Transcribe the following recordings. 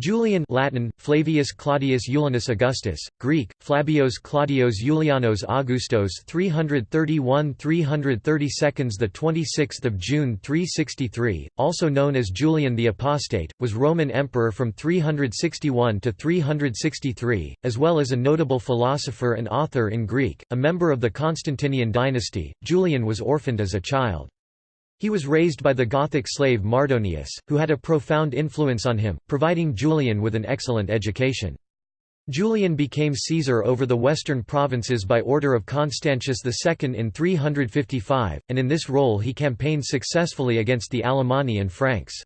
Julian Latin, Flavius Claudius Julianus Augustus, Greek, Flabios Claudios Julianos Augustos 331–332 The 26th of June 363, also known as Julian the Apostate, was Roman emperor from 361 to 363, as well as a notable philosopher and author in Greek, a member of the Constantinian dynasty. Julian was orphaned as a child. He was raised by the Gothic slave Mardonius, who had a profound influence on him, providing Julian with an excellent education. Julian became Caesar over the western provinces by order of Constantius II in 355, and in this role he campaigned successfully against the Alemanni and Franks.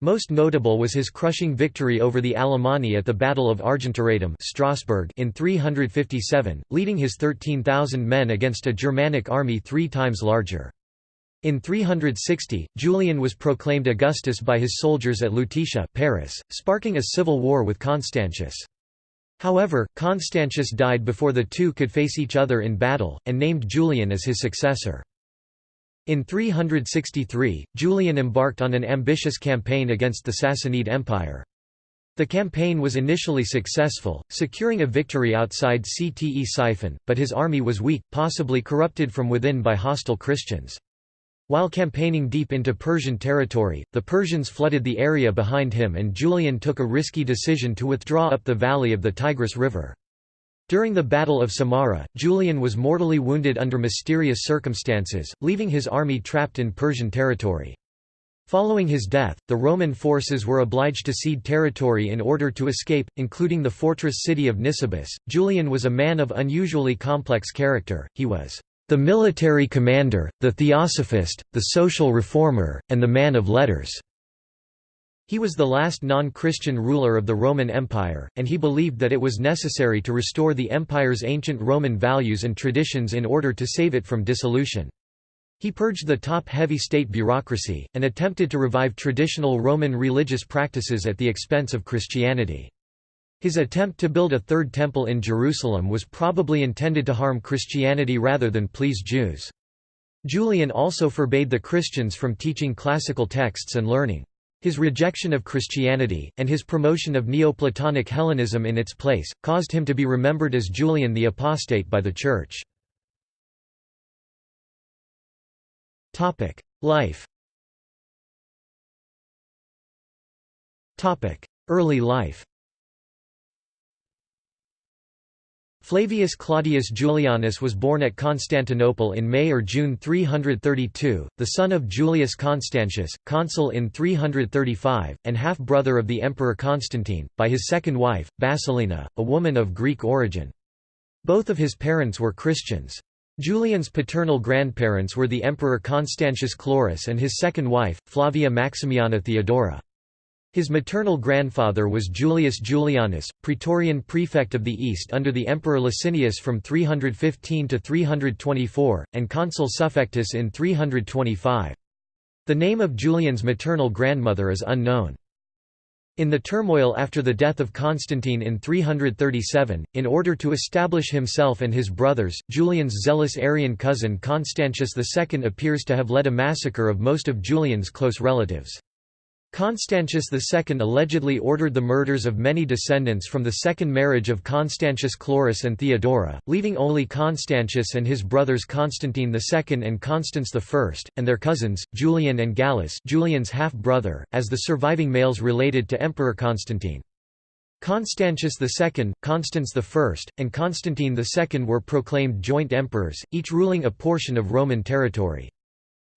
Most notable was his crushing victory over the Alemanni at the Battle of Argentoratum Strasbourg in 357, leading his 13,000 men against a Germanic army three times larger. In 360, Julian was proclaimed Augustus by his soldiers at Lutetia Paris, sparking a civil war with Constantius. However, Constantius died before the two could face each other in battle, and named Julian as his successor. In 363, Julian embarked on an ambitious campaign against the Sassanid Empire. The campaign was initially successful, securing a victory outside Ctesiphon, but his army was weak, possibly corrupted from within by hostile Christians. While campaigning deep into Persian territory, the Persians flooded the area behind him and Julian took a risky decision to withdraw up the valley of the Tigris River. During the Battle of Samarra, Julian was mortally wounded under mysterious circumstances, leaving his army trapped in Persian territory. Following his death, the Roman forces were obliged to cede territory in order to escape, including the fortress city of Nisibis. Julian was a man of unusually complex character, he was the military commander, the theosophist, the social reformer, and the man of letters. He was the last non-Christian ruler of the Roman Empire, and he believed that it was necessary to restore the empire's ancient Roman values and traditions in order to save it from dissolution. He purged the top-heavy state bureaucracy, and attempted to revive traditional Roman religious practices at the expense of Christianity. His attempt to build a third temple in Jerusalem was probably intended to harm Christianity rather than please Jews. Julian also forbade the Christians from teaching classical texts and learning. His rejection of Christianity, and his promotion of Neoplatonic Hellenism in its place, caused him to be remembered as Julian the Apostate by the Church. Life Early life Flavius Claudius Julianus was born at Constantinople in May or June 332, the son of Julius Constantius, consul in 335, and half-brother of the Emperor Constantine, by his second wife, Basilina, a woman of Greek origin. Both of his parents were Christians. Julian's paternal grandparents were the Emperor Constantius Chlorus and his second wife, Flavia Maximiana Theodora. His maternal grandfather was Julius Julianus, Praetorian prefect of the East under the Emperor Licinius from 315 to 324, and consul suffectus in 325. The name of Julian's maternal grandmother is unknown. In the turmoil after the death of Constantine in 337, in order to establish himself and his brothers, Julian's zealous Arian cousin Constantius II appears to have led a massacre of most of Julian's close relatives. Constantius II allegedly ordered the murders of many descendants from the second marriage of Constantius Chlorus and Theodora, leaving only Constantius and his brothers Constantine II and Constans I, and their cousins, Julian and Gallus Julian's half-brother, as the surviving males related to Emperor Constantine. Constantius II, Constans I, and Constantine II were proclaimed joint emperors, each ruling a portion of Roman territory.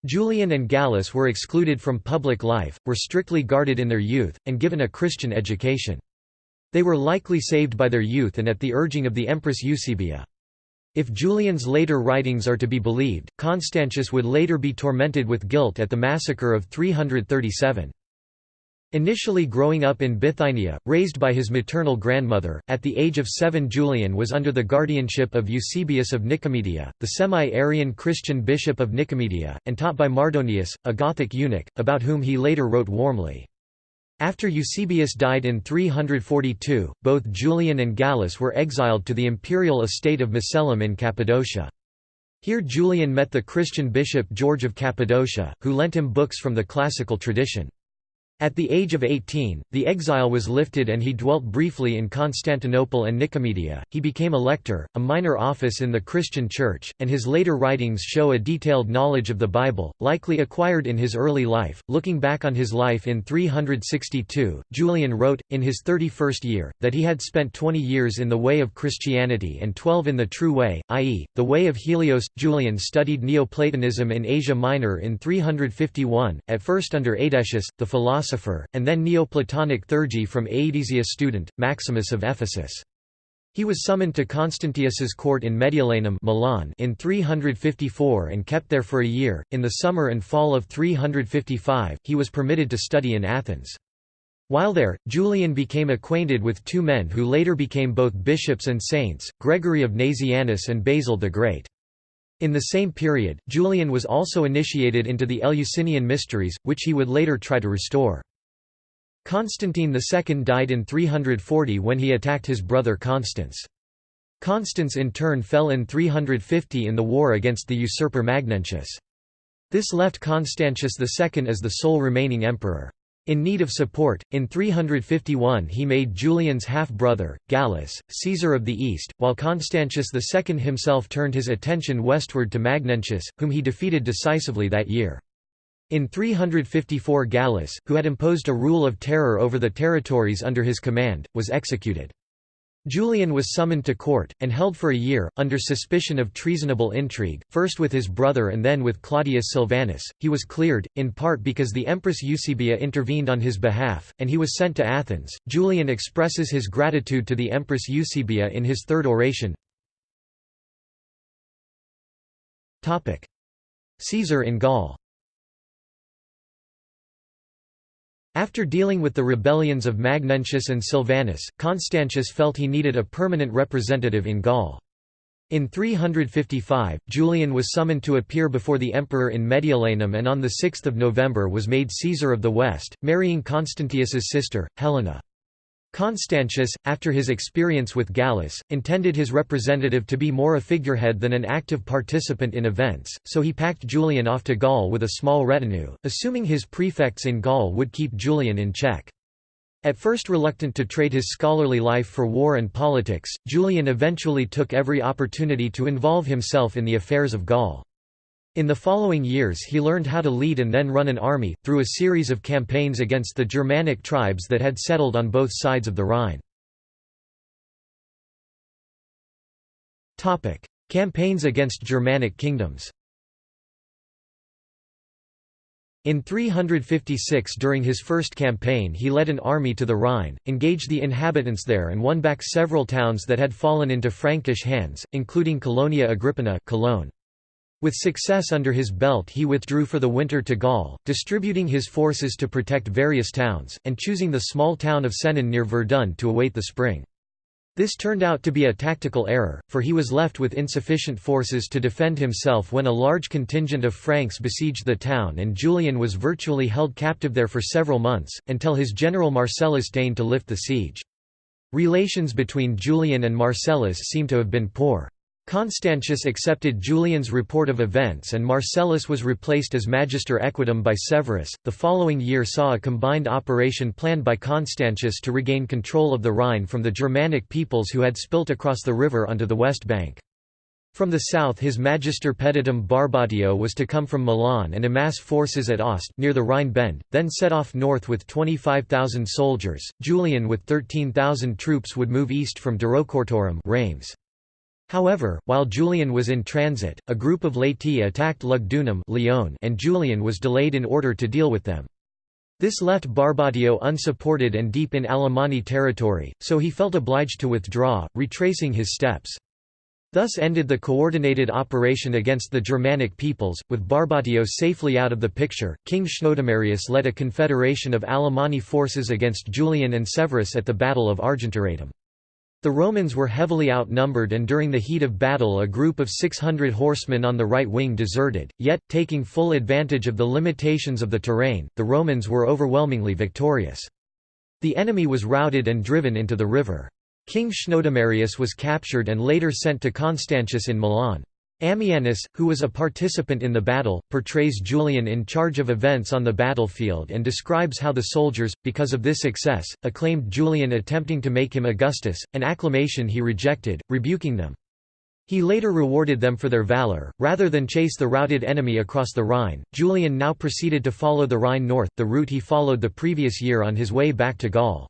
Julian and Gallus were excluded from public life, were strictly guarded in their youth, and given a Christian education. They were likely saved by their youth and at the urging of the Empress Eusebia. If Julian's later writings are to be believed, Constantius would later be tormented with guilt at the massacre of 337. Initially growing up in Bithynia, raised by his maternal grandmother, at the age of seven Julian was under the guardianship of Eusebius of Nicomedia, the semi-Arian Christian bishop of Nicomedia, and taught by Mardonius, a Gothic eunuch, about whom he later wrote warmly. After Eusebius died in 342, both Julian and Gallus were exiled to the imperial estate of Macellum in Cappadocia. Here Julian met the Christian bishop George of Cappadocia, who lent him books from the classical tradition. At the age of 18, the exile was lifted and he dwelt briefly in Constantinople and Nicomedia. He became a lector, a minor office in the Christian Church, and his later writings show a detailed knowledge of the Bible, likely acquired in his early life. Looking back on his life in 362, Julian wrote, in his 31st year, that he had spent 20 years in the way of Christianity and 12 in the true way, i.e., the way of Helios. Julian studied Neoplatonism in Asia Minor in 351, at first under Aetius, the philosopher philosopher, and then Neoplatonic theurgy from Aedesius' student, Maximus of Ephesus. He was summoned to Constantius's court in Mediolanum Milan in 354 and kept there for a year. In the summer and fall of 355, he was permitted to study in Athens. While there, Julian became acquainted with two men who later became both bishops and saints, Gregory of Nazianzus and Basil the Great. In the same period, Julian was also initiated into the Eleusinian mysteries, which he would later try to restore. Constantine II died in 340 when he attacked his brother Constans. Constans in turn fell in 350 in the war against the usurper Magnentius. This left Constantius II as the sole remaining emperor. In need of support, in 351 he made Julian's half-brother, Gallus, Caesar of the East, while Constantius II himself turned his attention westward to Magnentius, whom he defeated decisively that year. In 354 Gallus, who had imposed a rule of terror over the territories under his command, was executed. Julian was summoned to court, and held for a year, under suspicion of treasonable intrigue, first with his brother and then with Claudius Silvanus. He was cleared, in part because the Empress Eusebia intervened on his behalf, and he was sent to Athens. Julian expresses his gratitude to the Empress Eusebia in his third oration. Caesar in Gaul After dealing with the rebellions of Magnentius and Silvanus, Constantius felt he needed a permanent representative in Gaul. In 355, Julian was summoned to appear before the emperor in Mediolanum and on 6 November was made Caesar of the West, marrying Constantius's sister, Helena. Constantius, after his experience with Gallus, intended his representative to be more a figurehead than an active participant in events, so he packed Julian off to Gaul with a small retinue, assuming his prefects in Gaul would keep Julian in check. At first reluctant to trade his scholarly life for war and politics, Julian eventually took every opportunity to involve himself in the affairs of Gaul. In the following years he learned how to lead and then run an army, through a series of campaigns against the Germanic tribes that had settled on both sides of the Rhine. Campaigns against Germanic kingdoms In 356 during his first campaign he led an army to the Rhine, engaged the inhabitants there and won back several towns that had fallen into Frankish hands, including Colonia Agrippina Cologne. With success under his belt he withdrew for the winter to Gaul, distributing his forces to protect various towns, and choosing the small town of Senon near Verdun to await the spring. This turned out to be a tactical error, for he was left with insufficient forces to defend himself when a large contingent of Franks besieged the town and Julian was virtually held captive there for several months, until his general Marcellus deigned to lift the siege. Relations between Julian and Marcellus seem to have been poor. Constantius accepted Julian's report of events and Marcellus was replaced as Magister Equitum by Severus. The following year saw a combined operation planned by Constantius to regain control of the Rhine from the Germanic peoples who had spilt across the river onto the west bank. From the south his Magister Peditum Barbatio was to come from Milan and amass forces at Augst near the Rhine bend, then set off north with 25,000 soldiers. Julian with 13,000 troops would move east from Durocortorum Reims. However, while Julian was in transit, a group of Laeti attacked Lugdunum Lyon and Julian was delayed in order to deal with them. This left Barbatio unsupported and deep in Alemanni territory, so he felt obliged to withdraw, retracing his steps. Thus ended the coordinated operation against the Germanic peoples, with Barbatio safely out of the picture. King Chnodomarius led a confederation of Alemanni forces against Julian and Severus at the Battle of Argentoratum. The Romans were heavily outnumbered and during the heat of battle a group of 600 horsemen on the right wing deserted, yet, taking full advantage of the limitations of the terrain, the Romans were overwhelmingly victorious. The enemy was routed and driven into the river. King Chnodomarius was captured and later sent to Constantius in Milan. Ammianus, who was a participant in the battle, portrays Julian in charge of events on the battlefield and describes how the soldiers, because of this success, acclaimed Julian attempting to make him Augustus, an acclamation he rejected, rebuking them. He later rewarded them for their valor. Rather than chase the routed enemy across the Rhine, Julian now proceeded to follow the Rhine north, the route he followed the previous year on his way back to Gaul.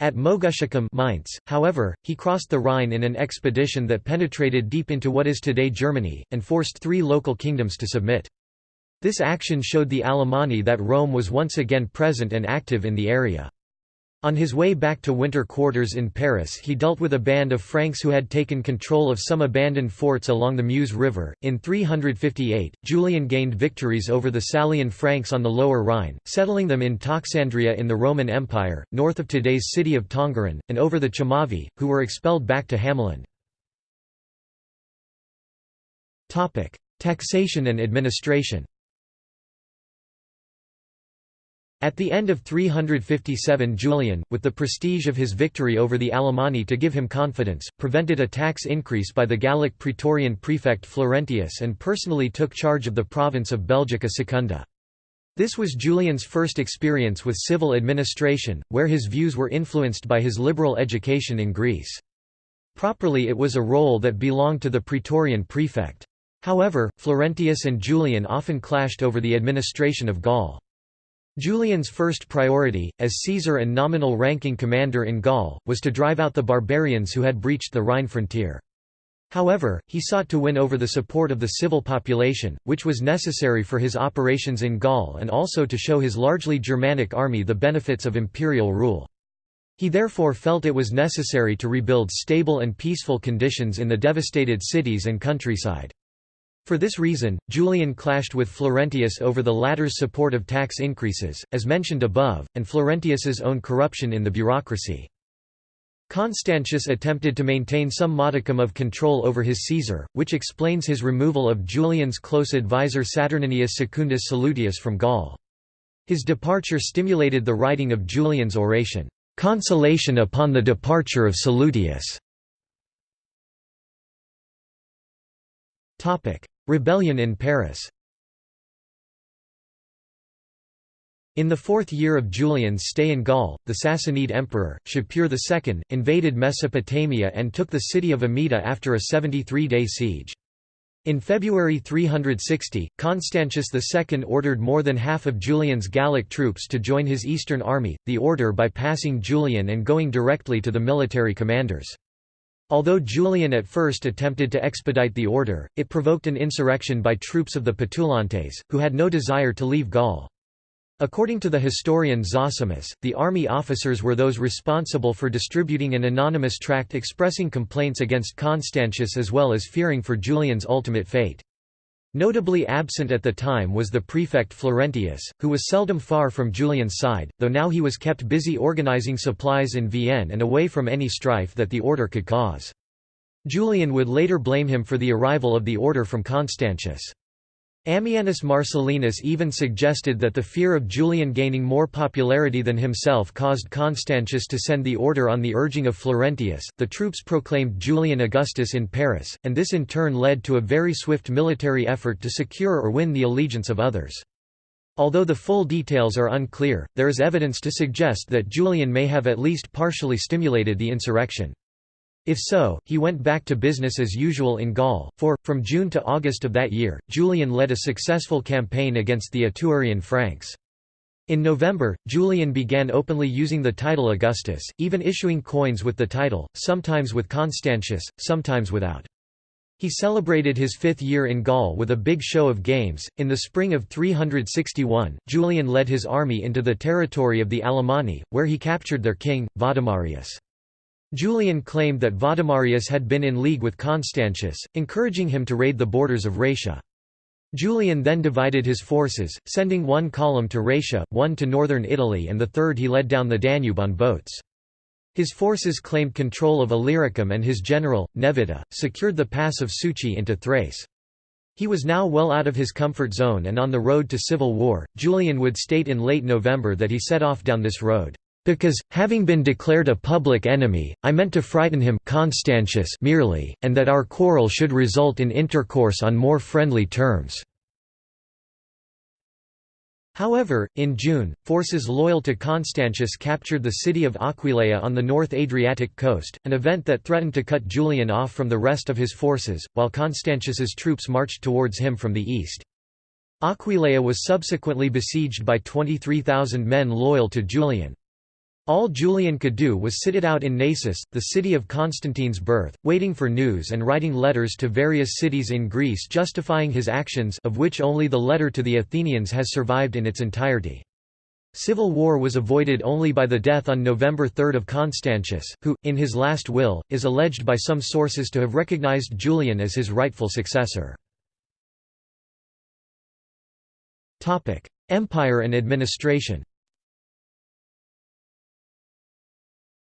At Moguntiacum Mainz, however, he crossed the Rhine in an expedition that penetrated deep into what is today Germany, and forced three local kingdoms to submit. This action showed the Alemanni that Rome was once again present and active in the area. On his way back to winter quarters in Paris he dealt with a band of Franks who had taken control of some abandoned forts along the Meuse River. In 358, Julian gained victories over the Salian Franks on the Lower Rhine, settling them in Toxandria in the Roman Empire, north of today's city of Tongeren, and over the Chamavi, who were expelled back to Hamaland. Taxation and administration At the end of 357 Julian, with the prestige of his victory over the Alemanni to give him confidence, prevented a tax increase by the Gallic praetorian prefect Florentius and personally took charge of the province of Belgica Secunda. This was Julian's first experience with civil administration, where his views were influenced by his liberal education in Greece. Properly it was a role that belonged to the praetorian prefect. However, Florentius and Julian often clashed over the administration of Gaul. Julian's first priority, as Caesar and nominal ranking commander in Gaul, was to drive out the barbarians who had breached the Rhine frontier. However, he sought to win over the support of the civil population, which was necessary for his operations in Gaul and also to show his largely Germanic army the benefits of imperial rule. He therefore felt it was necessary to rebuild stable and peaceful conditions in the devastated cities and countryside. For this reason, Julian clashed with Florentius over the latter's support of tax increases, as mentioned above, and Florentius's own corruption in the bureaucracy. Constantius attempted to maintain some modicum of control over his Caesar, which explains his removal of Julian's close advisor Saturninus Secundus Salutius from Gaul. His departure stimulated the writing of Julian's oration, "'Consolation upon the departure of Salutius' Rebellion in Paris In the fourth year of Julian's stay in Gaul, the Sassanid emperor, Shapur II, invaded Mesopotamia and took the city of Amida after a 73-day siege. In February 360, Constantius II ordered more than half of Julian's Gallic troops to join his eastern army, the order bypassing Julian and going directly to the military commanders. Although Julian at first attempted to expedite the order, it provoked an insurrection by troops of the Petulantes, who had no desire to leave Gaul. According to the historian Zosimus, the army officers were those responsible for distributing an anonymous tract expressing complaints against Constantius as well as fearing for Julian's ultimate fate. Notably absent at the time was the prefect Florentius, who was seldom far from Julian's side, though now he was kept busy organizing supplies in Vienne and away from any strife that the order could cause. Julian would later blame him for the arrival of the order from Constantius. Ammianus Marcellinus even suggested that the fear of Julian gaining more popularity than himself caused Constantius to send the order on the urging of Florentius. The troops proclaimed Julian Augustus in Paris, and this in turn led to a very swift military effort to secure or win the allegiance of others. Although the full details are unclear, there is evidence to suggest that Julian may have at least partially stimulated the insurrection. If so, he went back to business as usual in Gaul, for, from June to August of that year, Julian led a successful campaign against the Attuarian Franks. In November, Julian began openly using the title Augustus, even issuing coins with the title, sometimes with Constantius, sometimes without. He celebrated his fifth year in Gaul with a big show of games. In the spring of 361, Julian led his army into the territory of the Alemanni, where he captured their king, Vadimarius. Julian claimed that Vadimarius had been in league with Constantius, encouraging him to raid the borders of Raetia. Julian then divided his forces, sending one column to Raetia, one to northern Italy and the third he led down the Danube on boats. His forces claimed control of Illyricum and his general, Nevita, secured the pass of Succi into Thrace. He was now well out of his comfort zone and on the road to civil war. Julian would state in late November that he set off down this road, Because, having been declared a public enemy, I meant to frighten him Constantius merely, and that our quarrel should result in intercourse on more friendly terms." However, in June, forces loyal to Constantius captured the city of Aquileia on the North Adriatic coast, an event that threatened to cut Julian off from the rest of his forces, while Constantius's troops marched towards him from the east. Aquileia was subsequently besieged by 23,000 men loyal to Julian. All Julian could do was sit it out in Naissus, the city of Constantine's birth, waiting for news and writing letters to various cities in Greece justifying his actions of which only the letter to the Athenians has survived in its entirety. Civil war was avoided only by the death on November 3 of Constantius, who, in his last will, is alleged by some sources to have recognized Julian as his rightful successor. Empire and administration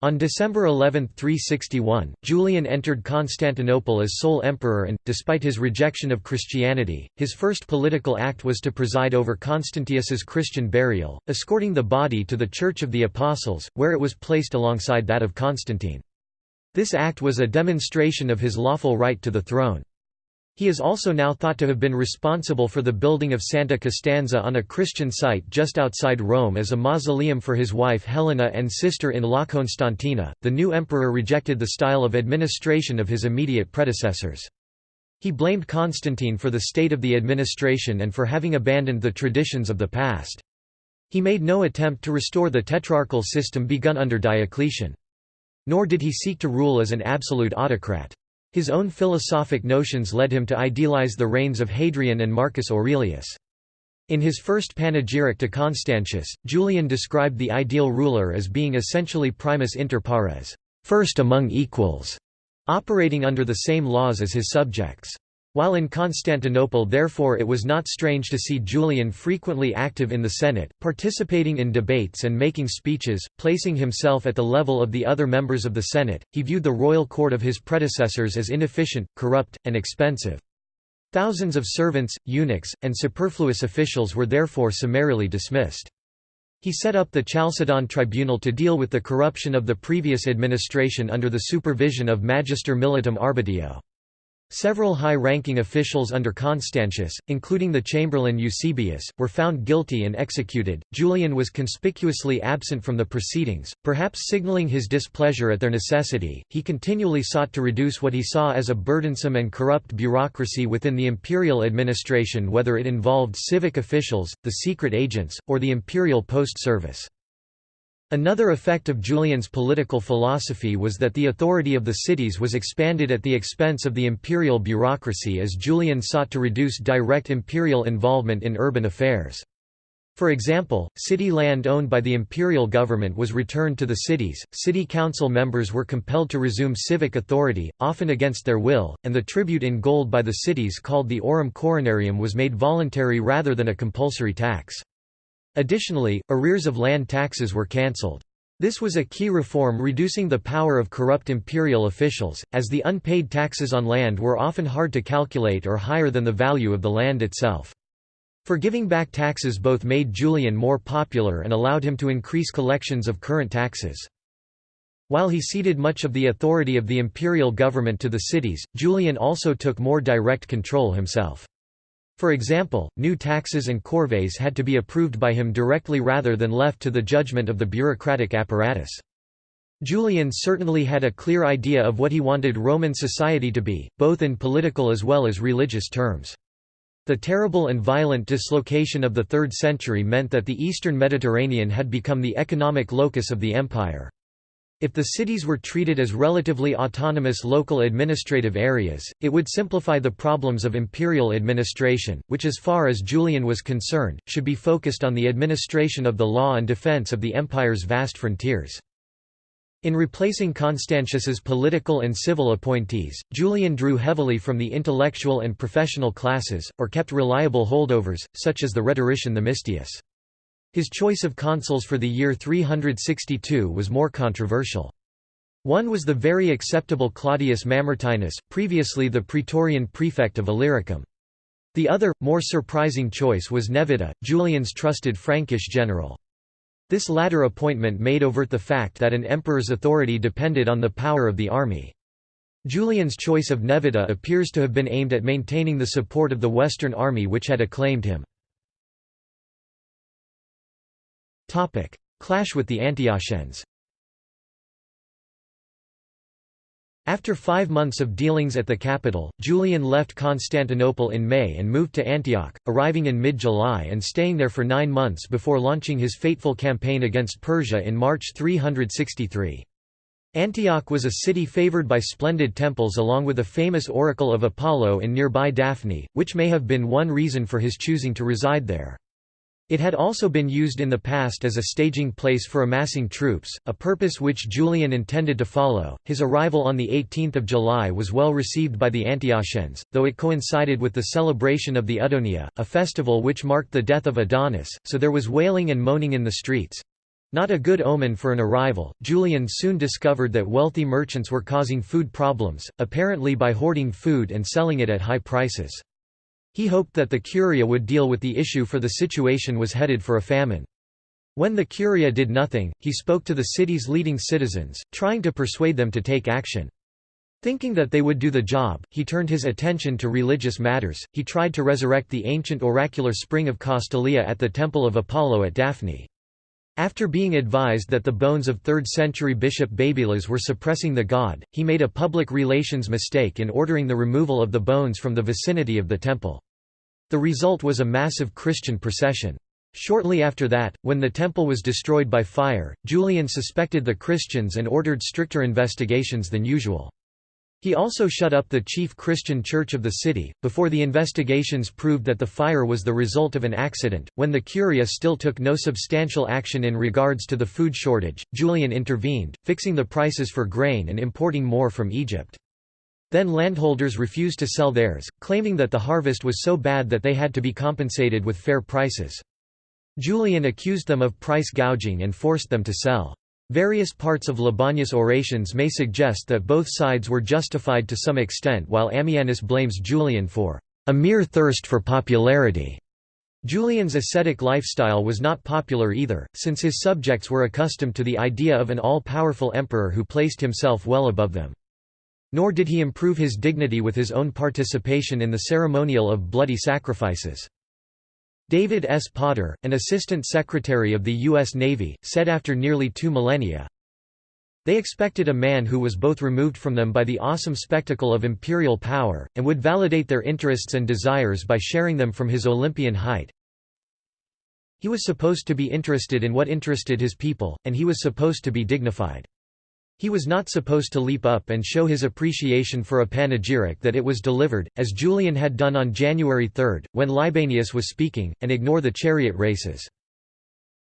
On December 11, 361, Julian entered Constantinople as sole emperor and, despite his rejection of Christianity, his first political act was to preside over Constantius's Christian burial, escorting the body to the Church of the Apostles, where it was placed alongside that of Constantine. This act was a demonstration of his lawful right to the throne. He is also now thought to have been responsible for the building of Santa Costanza on a Christian site just outside Rome as a mausoleum for his wife Helena and sister-in-law Constantina. The new emperor rejected the style of administration of his immediate predecessors. He blamed Constantine for the state of the administration and for having abandoned the traditions of the past. He made no attempt to restore the tetrarchal system begun under Diocletian. Nor did he seek to rule as an absolute autocrat. His own philosophic notions led him to idealize the reigns of Hadrian and Marcus Aurelius. In his first panegyric to Constantius, Julian described the ideal ruler as being essentially primus inter pares, first among equals, operating under the same laws as his subjects. While in Constantinople therefore it was not strange to see Julian frequently active in the Senate, participating in debates and making speeches, placing himself at the level of the other members of the Senate, he viewed the royal court of his predecessors as inefficient, corrupt, and expensive. Thousands of servants, eunuchs, and superfluous officials were therefore summarily dismissed. He set up the Chalcedon tribunal to deal with the corruption of the previous administration under the supervision of Magister Militum Arbitio. Several high-ranking officials under Constantius, including the chamberlain Eusebius, were found guilty and executed. Julian was conspicuously absent from the proceedings, perhaps signaling his displeasure at their necessity. He continually sought to reduce what he saw as a burdensome and corrupt bureaucracy within the imperial administration whether it involved civic officials, the secret agents, or the imperial post service. Another effect of Julian's political philosophy was that the authority of the cities was expanded at the expense of the imperial bureaucracy as Julian sought to reduce direct imperial involvement in urban affairs. For example, city land owned by the imperial government was returned to the cities, city council members were compelled to resume civic authority, often against their will, and the tribute in gold by the cities called the aurum coronarium was made voluntary rather than a compulsory tax. Additionally, arrears of land taxes were cancelled. This was a key reform reducing the power of corrupt imperial officials, as the unpaid taxes on land were often hard to calculate or higher than the value of the land itself. Forgiving back taxes both made Julian more popular and allowed him to increase collections of current taxes. While he ceded much of the authority of the imperial government to the cities, Julian also took more direct control himself. For example, new taxes and corvées had to be approved by him directly rather than left to the judgment of the bureaucratic apparatus. Julian certainly had a clear idea of what he wanted Roman society to be, both in political as well as religious terms. The terrible and violent dislocation of the 3rd century meant that the eastern Mediterranean had become the economic locus of the empire. If the cities were treated as relatively autonomous local administrative areas, it would simplify the problems of imperial administration, which as far as Julian was concerned, should be focused on the administration of the law and defense of the empire's vast frontiers. In replacing Constantius's political and civil appointees, Julian drew heavily from the intellectual and professional classes, or kept reliable holdovers, such as the rhetorician Themistius. His choice of consuls for the year 362 was more controversial. One was the very acceptable Claudius Mamertinus, previously the praetorian prefect of Illyricum. The other, more surprising choice was Nevita, Julian's trusted Frankish general. This latter appointment made overt the fact that an emperor's authority depended on the power of the army. Julian's choice of Nevita appears to have been aimed at maintaining the support of the Western Army which had acclaimed him. Clash with the Antiochians After five months of dealings at the capital, Julian left Constantinople in May and moved to Antioch, arriving in mid-July and staying there for nine months before launching his fateful campaign against Persia in March 363. Antioch was a city favored by splendid temples along with a famous oracle of Apollo in nearby Daphne, which may have been one reason for his choosing to reside there. It had also been used in the past as a staging place for amassing troops, a purpose which Julian intended to follow. His arrival on 18 July was well received by the Antiochians, though it coincided with the celebration of the Adonia, a festival which marked the death of Adonis, so there was wailing and moaning in the streets. Not a good omen for an arrival, Julian soon discovered that wealthy merchants were causing food problems, apparently by hoarding food and selling it at high prices. He hoped that the Curia would deal with the issue for the situation was headed for a famine. When the Curia did nothing, he spoke to the city's leading citizens, trying to persuade them to take action. Thinking that they would do the job, he turned his attention to religious matters. He tried to resurrect the ancient oracular spring of Castalia at the Temple of Apollo at Daphne. After being advised that the bones of 3rd-century bishop Babylas were suppressing the god, he made a public relations mistake in ordering the removal of the bones from the vicinity of the temple. The result was a massive Christian procession. Shortly after that, when the temple was destroyed by fire, Julian suspected the Christians and ordered stricter investigations than usual. He also shut up the chief Christian church of the city, before the investigations proved that the fire was the result of an accident. When the Curia still took no substantial action in regards to the food shortage, Julian intervened, fixing the prices for grain and importing more from Egypt. Then landholders refused to sell theirs, claiming that the harvest was so bad that they had to be compensated with fair prices. Julian accused them of price gouging and forced them to sell. Various parts of Libanius' orations may suggest that both sides were justified to some extent while Ammianus blames Julian for a mere thirst for popularity. Julian's ascetic lifestyle was not popular either, since his subjects were accustomed to the idea of an all-powerful emperor who placed himself well above them. Nor did he improve his dignity with his own participation in the ceremonial of bloody sacrifices. David S. Potter, an assistant secretary of the U.S. Navy, said after nearly two millennia, They expected a man who was both removed from them by the awesome spectacle of imperial power, and would validate their interests and desires by sharing them from his Olympian height. He was supposed to be interested in what interested his people, and he was supposed to be dignified. He was not supposed to leap up and show his appreciation for a panegyric that it was delivered, as Julian had done on January 3, when Libanius was speaking, and ignore the chariot races.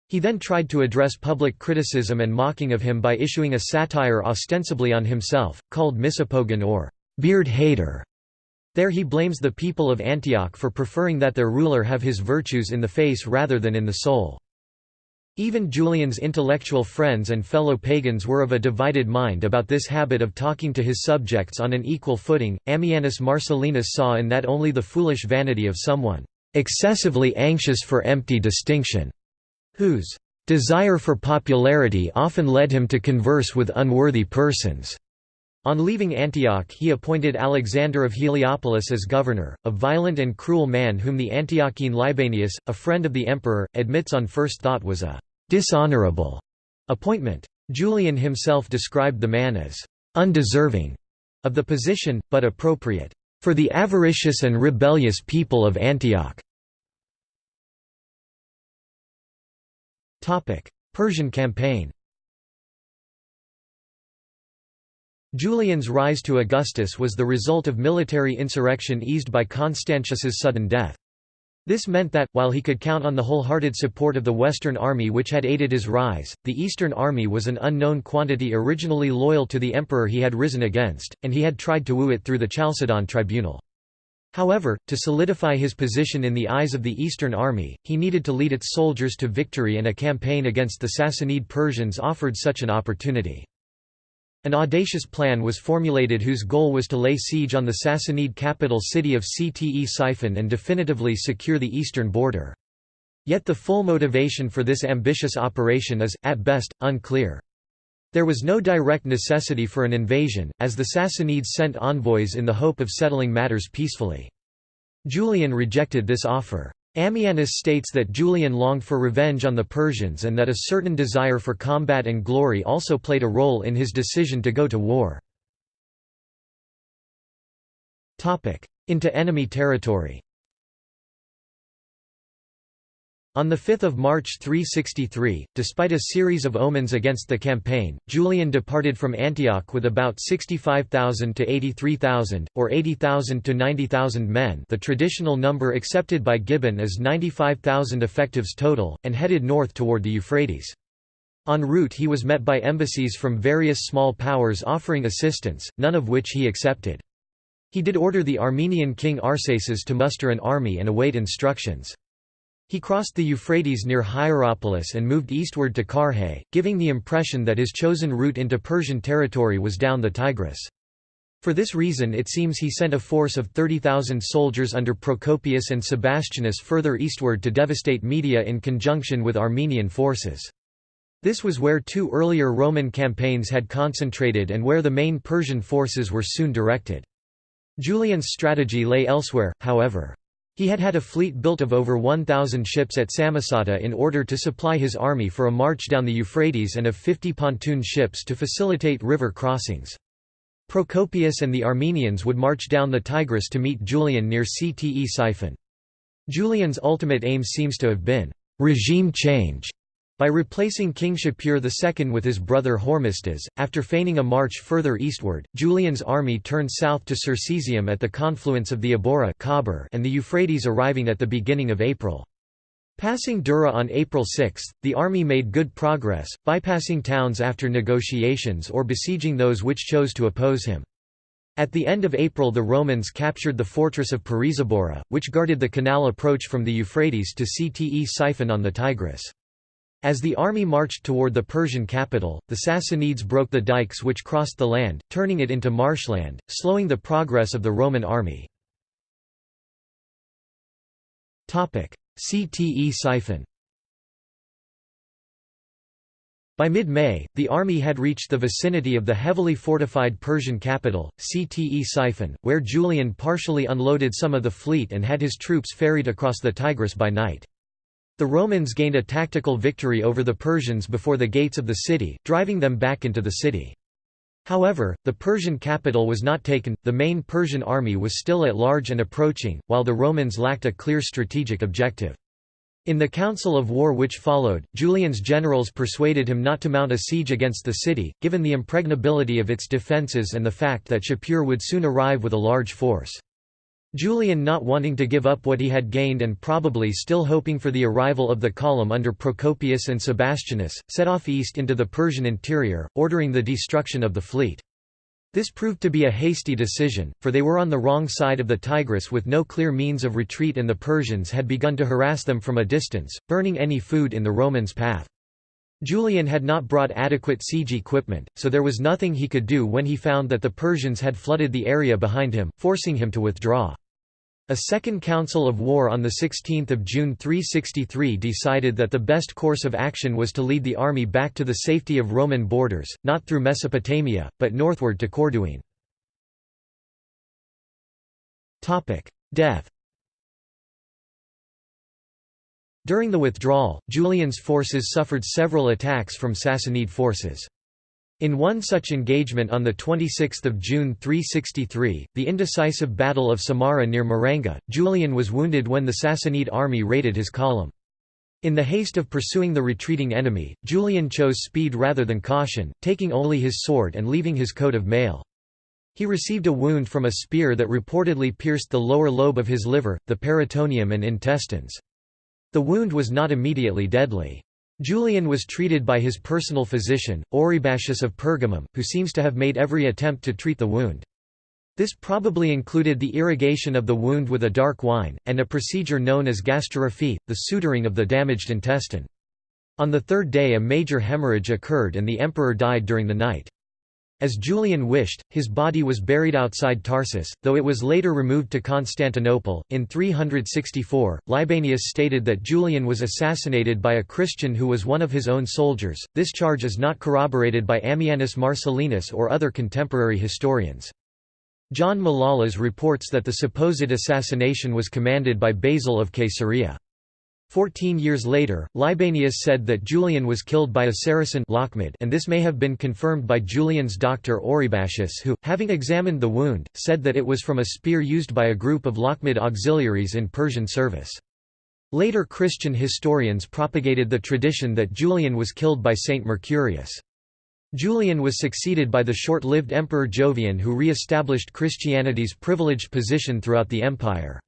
He then tried to address public criticism and mocking of him by issuing a satire ostensibly on himself, called Misopogon or beard hater. There he blames the people of Antioch for preferring that their ruler have his virtues in the face rather than in the soul. Even Julian's intellectual friends and fellow pagans were of a divided mind about this habit of talking to his subjects on an equal footing. Ammianus Marcellinus saw in that only the foolish vanity of someone excessively anxious for empty distinction, whose desire for popularity often led him to converse with unworthy persons. On leaving Antioch he appointed Alexander of Heliopolis as governor, a violent and cruel man whom the Antiochene Libanius, a friend of the emperor, admits on first thought was a dishonorable appointment. Julian himself described the man as undeserving of the position, but appropriate for the avaricious and rebellious people of Antioch. Persian campaign Julian's rise to Augustus was the result of military insurrection eased by Constantius's sudden death. This meant that, while he could count on the wholehearted support of the Western Army which had aided his rise, the Eastern Army was an unknown quantity originally loyal to the emperor he had risen against, and he had tried to woo it through the Chalcedon tribunal. However, to solidify his position in the eyes of the Eastern Army, he needed to lead its soldiers to victory and a campaign against the Sassanid Persians offered such an opportunity. An audacious plan was formulated whose goal was to lay siege on the Sassanid capital city of Ctesiphon and definitively secure the eastern border. Yet the full motivation for this ambitious operation is, at best, unclear. There was no direct necessity for an invasion, as the Sassanids sent envoys in the hope of settling matters peacefully. Julian rejected this offer. Ammianus states that Julian longed for revenge on the Persians and that a certain desire for combat and glory also played a role in his decision to go to war. Into enemy territory On 5 March 363, despite a series of omens against the campaign, Julian departed from Antioch with about 65,000 to 83,000, or 80,000 to 90,000 men the traditional number accepted by Gibbon as 95,000 effectives total, and headed north toward the Euphrates. En route he was met by embassies from various small powers offering assistance, none of which he accepted. He did order the Armenian king Arsaces to muster an army and await instructions. He crossed the Euphrates near Hierapolis and moved eastward to Carrhae, giving the impression that his chosen route into Persian territory was down the Tigris. For this reason it seems he sent a force of 30,000 soldiers under Procopius and Sebastianus further eastward to devastate Media in conjunction with Armenian forces. This was where two earlier Roman campaigns had concentrated and where the main Persian forces were soon directed. Julian's strategy lay elsewhere, however. He had had a fleet built of over 1,000 ships at Samosata in order to supply his army for a march down the Euphrates and of 50 pontoon ships to facilitate river crossings. Procopius and the Armenians would march down the Tigris to meet Julian near Ctesiphon. Julian's ultimate aim seems to have been regime change by replacing King Shapur II with his brother Hormisdas, after feigning a march further eastward, Julian's army turned south to Circesium at the confluence of the Abora and the Euphrates arriving at the beginning of April. Passing Dura on April 6, the army made good progress, bypassing towns after negotiations or besieging those which chose to oppose him. At the end of April the Romans captured the fortress of Pirisabora, which guarded the canal approach from the Euphrates to Ctesiphon on the Tigris. As the army marched toward the Persian capital, the Sassanids broke the dikes which crossed the land, turning it into marshland, slowing the progress of the Roman army. Ctesiphon By mid-May, the army had reached the vicinity of the heavily fortified Persian capital, Ctesiphon, where Julian partially unloaded some of the fleet and had his troops ferried across the Tigris by night. The Romans gained a tactical victory over the Persians before the gates of the city, driving them back into the city. However, the Persian capital was not taken, the main Persian army was still at large and approaching, while the Romans lacked a clear strategic objective. In the council of war which followed, Julian's generals persuaded him not to mount a siege against the city, given the impregnability of its defences and the fact that Shapur would soon arrive with a large force. Julian not wanting to give up what he had gained and probably still hoping for the arrival of the column under Procopius and Sebastianus, set off east into the Persian interior, ordering the destruction of the fleet. This proved to be a hasty decision, for they were on the wrong side of the Tigris with no clear means of retreat and the Persians had begun to harass them from a distance, burning any food in the Romans' path. Julian had not brought adequate siege equipment, so there was nothing he could do when he found that the Persians had flooded the area behind him, forcing him to withdraw. A second council of war on 16 June 363 decided that the best course of action was to lead the army back to the safety of Roman borders, not through Mesopotamia, but northward to Corduene. Death During the withdrawal, Julian's forces suffered several attacks from Sassanid forces. In one such engagement on 26 June 363, the indecisive Battle of Samarra near Maranga, Julian was wounded when the Sassanid army raided his column. In the haste of pursuing the retreating enemy, Julian chose speed rather than caution, taking only his sword and leaving his coat of mail. He received a wound from a spear that reportedly pierced the lower lobe of his liver, the peritoneum and intestines. The wound was not immediately deadly. Julian was treated by his personal physician, Oribasius of Pergamum, who seems to have made every attempt to treat the wound. This probably included the irrigation of the wound with a dark wine, and a procedure known as gastrorrhaphy, the suturing of the damaged intestine. On the third day a major hemorrhage occurred and the emperor died during the night. As Julian wished, his body was buried outside Tarsus, though it was later removed to Constantinople. In 364, Libanius stated that Julian was assassinated by a Christian who was one of his own soldiers. This charge is not corroborated by Ammianus Marcellinus or other contemporary historians. John Malalas reports that the supposed assassination was commanded by Basil of Caesarea. Fourteen years later, Libanius said that Julian was killed by a Saracen and this may have been confirmed by Julian's doctor Oribasius who, having examined the wound, said that it was from a spear used by a group of Lakhmid auxiliaries in Persian service. Later Christian historians propagated the tradition that Julian was killed by Saint Mercurius. Julian was succeeded by the short-lived Emperor Jovian who re-established Christianity's privileged position throughout the empire.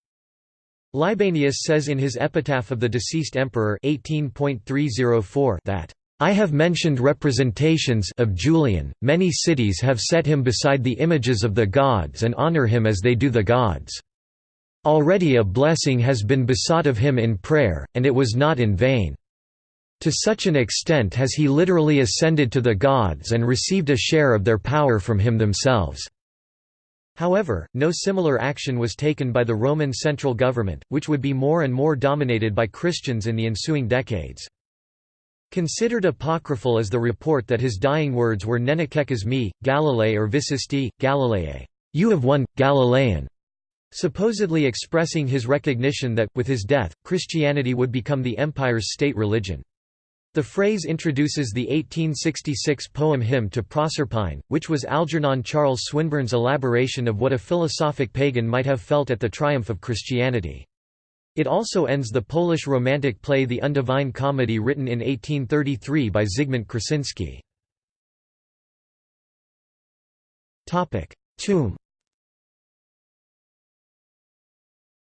Libanius says in his epitaph of the deceased emperor 18.304 that I have mentioned representations of Julian, many cities have set him beside the images of the gods and honor him as they do the gods. Already a blessing has been besought of him in prayer, and it was not in vain. To such an extent has he literally ascended to the gods and received a share of their power from him themselves. However, no similar action was taken by the Roman central government, which would be more and more dominated by Christians in the ensuing decades. Considered apocryphal is the report that his dying words were Nenekekes me, Galilei or Visisti, Galileae, you have won, Galilean, supposedly expressing his recognition that, with his death, Christianity would become the empire's state religion. The phrase introduces the 1866 poem Hymn to Proserpine, which was Algernon Charles Swinburne's elaboration of what a philosophic pagan might have felt at the triumph of Christianity. It also ends the Polish romantic play The Undivine Comedy written in 1833 by Zygmunt Krasinski. Tomb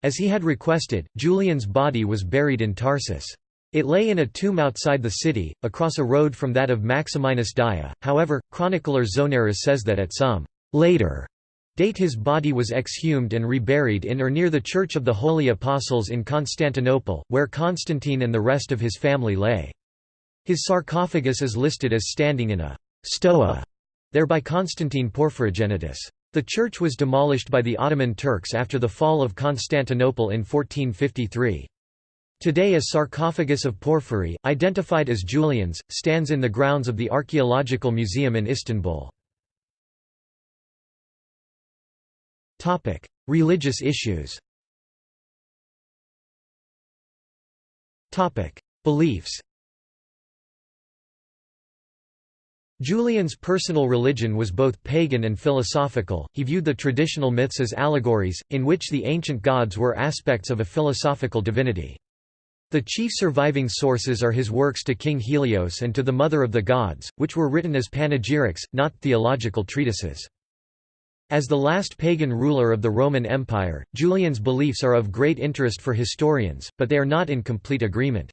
As he had requested, Julian's body was buried in Tarsus. It lay in a tomb outside the city, across a road from that of Maximinus Daia. however, chronicler Zonaras says that at some later date his body was exhumed and reburied in or near the Church of the Holy Apostles in Constantinople, where Constantine and the rest of his family lay. His sarcophagus is listed as standing in a stoa there by Constantine Porphyrogenitus. The church was demolished by the Ottoman Turks after the fall of Constantinople in 1453. Today a sarcophagus of porphyry, identified as Julian's, stands in the grounds of the Archaeological Museum in Istanbul. Religious issues Beliefs Julian's personal religion was both pagan and philosophical, he viewed the traditional myths as allegories, in which the ancient gods were aspects of a philosophical divinity. The chief surviving sources are his works to King Helios and to the Mother of the Gods, which were written as panegyrics, not theological treatises. As the last pagan ruler of the Roman Empire, Julian's beliefs are of great interest for historians, but they are not in complete agreement.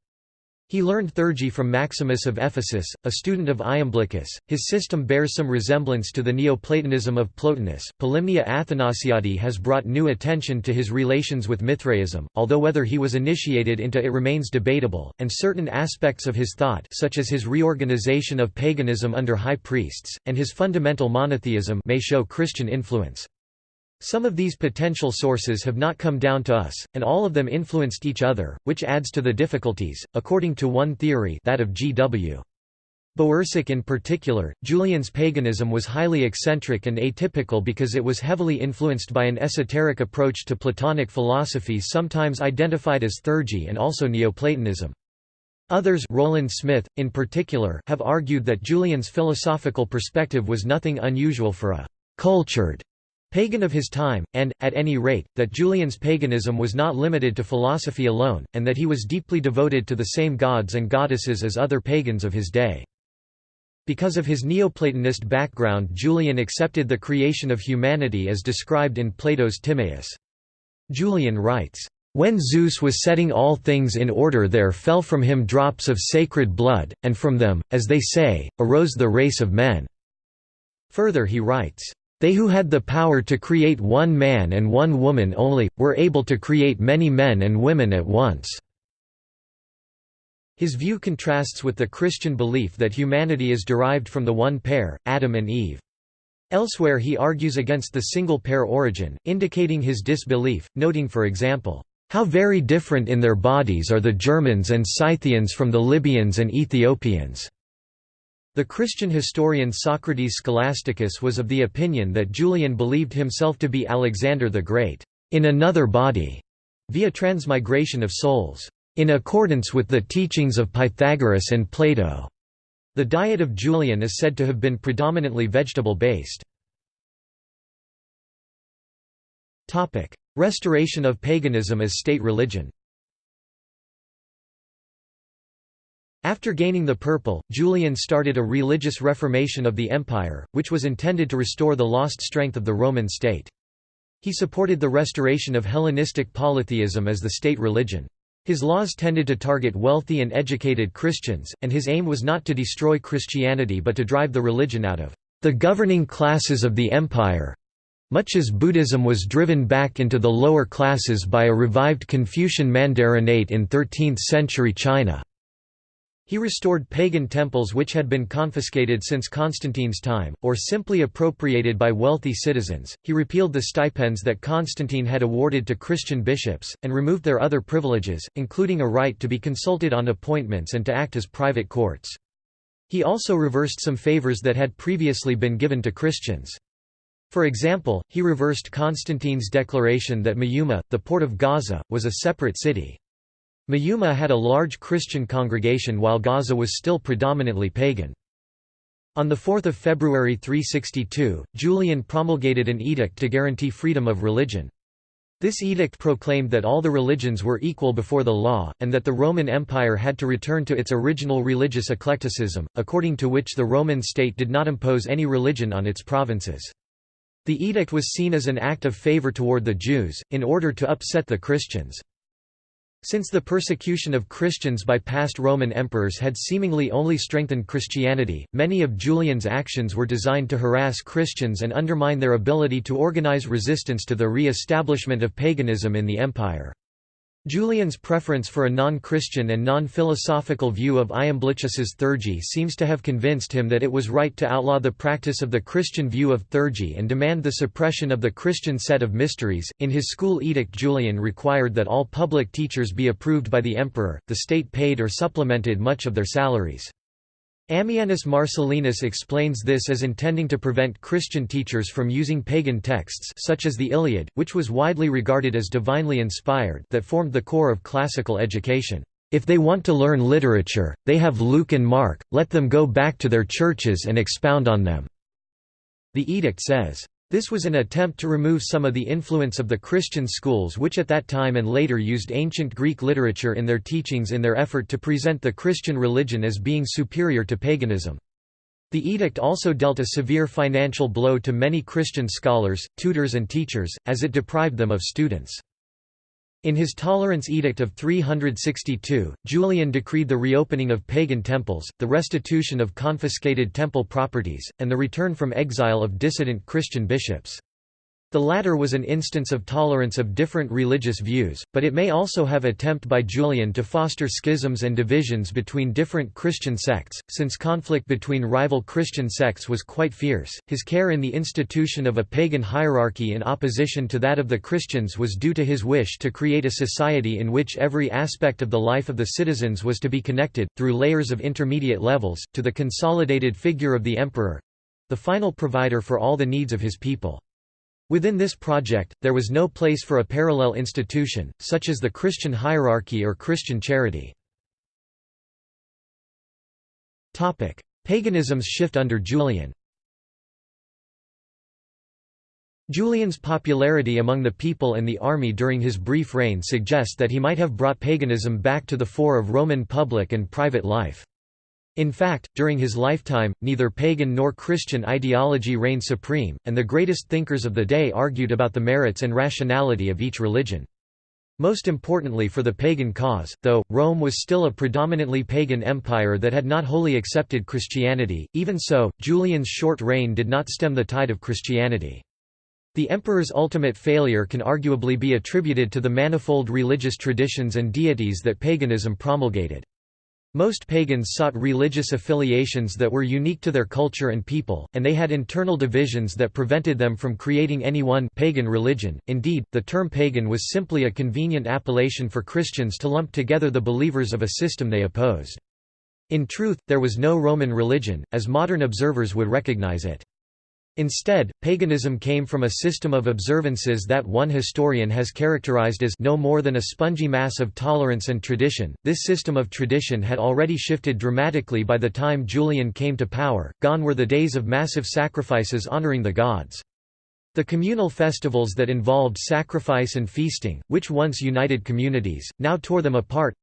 He learned theurgy from Maximus of Ephesus, a student of Iamblichus. His system bears some resemblance to the Neoplatonism of Plotinus. Polymnia Athanasiadi has brought new attention to his relations with Mithraism, although whether he was initiated into it remains debatable, and certain aspects of his thought, such as his reorganization of paganism under high priests, and his fundamental monotheism, may show Christian influence. Some of these potential sources have not come down to us, and all of them influenced each other, which adds to the difficulties. According to one theory, that of G.W. Bowersock in particular, Julian's paganism was highly eccentric and atypical because it was heavily influenced by an esoteric approach to Platonic philosophy sometimes identified as theurgy and also Neoplatonism. Others Rowland Smith, in particular, have argued that Julian's philosophical perspective was nothing unusual for a «cultured» pagan of his time, and, at any rate, that Julian's paganism was not limited to philosophy alone, and that he was deeply devoted to the same gods and goddesses as other pagans of his day. Because of his Neoplatonist background Julian accepted the creation of humanity as described in Plato's Timaeus. Julian writes, "...when Zeus was setting all things in order there fell from him drops of sacred blood, and from them, as they say, arose the race of men." Further he writes, they who had the power to create one man and one woman only, were able to create many men and women at once. His view contrasts with the Christian belief that humanity is derived from the one pair, Adam and Eve. Elsewhere he argues against the single-pair origin, indicating his disbelief, noting for example, "...how very different in their bodies are the Germans and Scythians from the Libyans and Ethiopians." The Christian historian Socrates Scholasticus was of the opinion that Julian believed himself to be Alexander the Great, "...in another body", via transmigration of souls, "...in accordance with the teachings of Pythagoras and Plato." The diet of Julian is said to have been predominantly vegetable-based. Restoration of paganism as state religion After gaining the purple, Julian started a religious reformation of the empire, which was intended to restore the lost strength of the Roman state. He supported the restoration of Hellenistic polytheism as the state religion. His laws tended to target wealthy and educated Christians, and his aim was not to destroy Christianity but to drive the religion out of the governing classes of the empire, much as Buddhism was driven back into the lower classes by a revived Confucian mandarinate in 13th-century China. He restored pagan temples which had been confiscated since Constantine's time, or simply appropriated by wealthy citizens. He repealed the stipends that Constantine had awarded to Christian bishops, and removed their other privileges, including a right to be consulted on appointments and to act as private courts. He also reversed some favors that had previously been given to Christians. For example, he reversed Constantine's declaration that Maiuma, the port of Gaza, was a separate city. Maiuma had a large Christian congregation while Gaza was still predominantly pagan. On 4 February 362, Julian promulgated an edict to guarantee freedom of religion. This edict proclaimed that all the religions were equal before the law, and that the Roman Empire had to return to its original religious eclecticism, according to which the Roman state did not impose any religion on its provinces. The edict was seen as an act of favor toward the Jews, in order to upset the Christians. Since the persecution of Christians by past Roman emperors had seemingly only strengthened Christianity, many of Julian's actions were designed to harass Christians and undermine their ability to organize resistance to the re-establishment of paganism in the empire. Julian's preference for a non-Christian and non-philosophical view of Iamblichus's theurgy seems to have convinced him that it was right to outlaw the practice of the Christian view of theurgy and demand the suppression of the Christian set of mysteries. In his school edict Julian required that all public teachers be approved by the emperor, the state paid or supplemented much of their salaries. Ammianus Marcellinus explains this as intending to prevent Christian teachers from using pagan texts such as the Iliad, which was widely regarded as divinely inspired that formed the core of classical education. If they want to learn literature, they have Luke and Mark, let them go back to their churches and expound on them." The edict says, this was an attempt to remove some of the influence of the Christian schools which at that time and later used ancient Greek literature in their teachings in their effort to present the Christian religion as being superior to paganism. The edict also dealt a severe financial blow to many Christian scholars, tutors and teachers, as it deprived them of students. In his Tolerance Edict of 362, Julian decreed the reopening of pagan temples, the restitution of confiscated temple properties, and the return from exile of dissident Christian bishops. The latter was an instance of tolerance of different religious views, but it may also have attempt by Julian to foster schisms and divisions between different Christian sects, since conflict between rival Christian sects was quite fierce. His care in the institution of a pagan hierarchy in opposition to that of the Christians was due to his wish to create a society in which every aspect of the life of the citizens was to be connected, through layers of intermediate levels, to the consolidated figure of the emperor the final provider for all the needs of his people. Within this project, there was no place for a parallel institution, such as the Christian hierarchy or Christian charity. Paganism's shift under Julian Julian's popularity among the people and the army during his brief reign suggest that he might have brought paganism back to the fore of Roman public and private life. In fact, during his lifetime, neither pagan nor Christian ideology reigned supreme, and the greatest thinkers of the day argued about the merits and rationality of each religion. Most importantly for the pagan cause, though, Rome was still a predominantly pagan empire that had not wholly accepted Christianity, even so, Julian's short reign did not stem the tide of Christianity. The emperor's ultimate failure can arguably be attributed to the manifold religious traditions and deities that paganism promulgated. Most pagans sought religious affiliations that were unique to their culture and people, and they had internal divisions that prevented them from creating any one pagan religion. Indeed, the term pagan was simply a convenient appellation for Christians to lump together the believers of a system they opposed. In truth, there was no Roman religion, as modern observers would recognize it. Instead, paganism came from a system of observances that one historian has characterized as no more than a spongy mass of tolerance and tradition. This system of tradition had already shifted dramatically by the time Julian came to power, gone were the days of massive sacrifices honoring the gods. The communal festivals that involved sacrifice and feasting, which once united communities, now tore them apart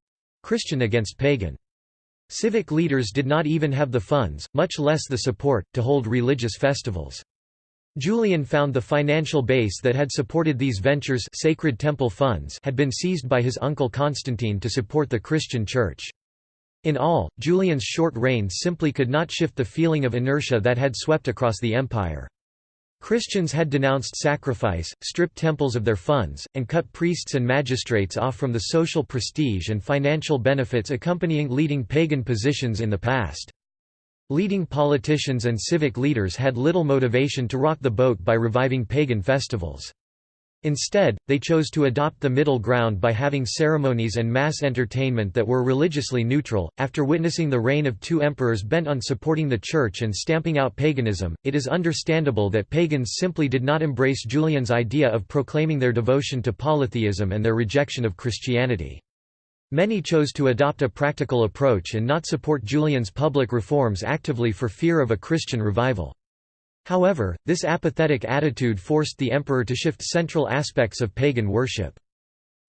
Christian against pagan. Civic leaders did not even have the funds, much less the support, to hold religious festivals. Julian found the financial base that had supported these ventures sacred temple funds had been seized by his uncle Constantine to support the Christian Church. In all, Julian's short reign simply could not shift the feeling of inertia that had swept across the empire. Christians had denounced sacrifice, stripped temples of their funds, and cut priests and magistrates off from the social prestige and financial benefits accompanying leading pagan positions in the past. Leading politicians and civic leaders had little motivation to rock the boat by reviving pagan festivals. Instead, they chose to adopt the middle ground by having ceremonies and mass entertainment that were religiously neutral. After witnessing the reign of two emperors bent on supporting the Church and stamping out paganism, it is understandable that pagans simply did not embrace Julian's idea of proclaiming their devotion to polytheism and their rejection of Christianity. Many chose to adopt a practical approach and not support Julian's public reforms actively for fear of a Christian revival. However, this apathetic attitude forced the emperor to shift central aspects of pagan worship.